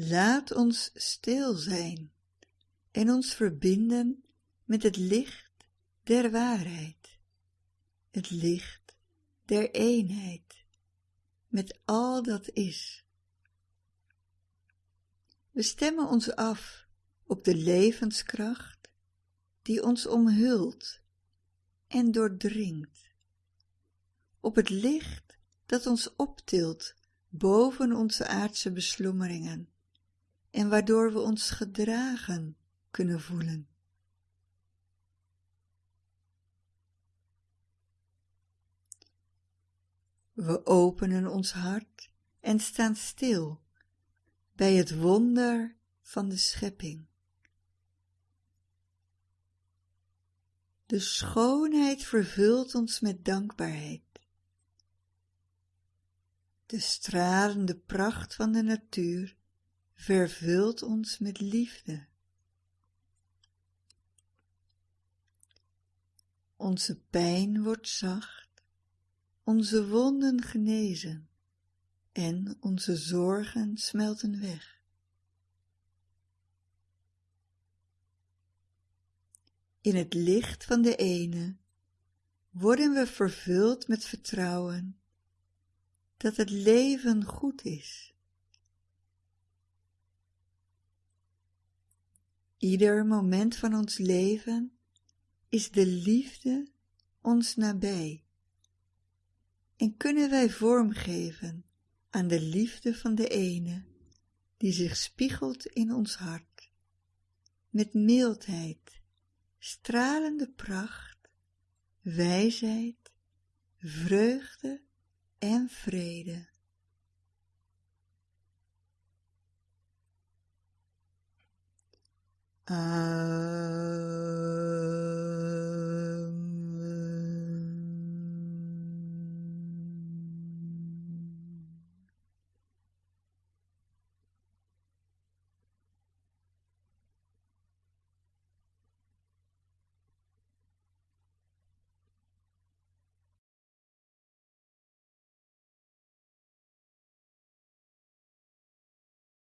Laat ons stil zijn en ons verbinden met het licht der waarheid, het licht der eenheid, met al dat is. We stemmen ons af op de levenskracht die ons omhult en doordringt, op het licht dat ons optilt boven onze aardse beslommeringen en waardoor we ons gedragen kunnen voelen. We openen ons hart en staan stil bij het wonder van de schepping. De schoonheid vervult ons met dankbaarheid. De stralende pracht van de natuur vervult ons met liefde. Onze pijn wordt zacht, onze wonden genezen en onze zorgen smelten weg. In het licht van de ene worden we vervuld met vertrouwen dat het leven goed is. Ieder moment van ons leven is de liefde ons nabij en kunnen wij vormgeven aan de liefde van de ene die zich spiegelt in ons hart, met mildheid, stralende pracht, wijsheid, vreugde en vrede. Uh,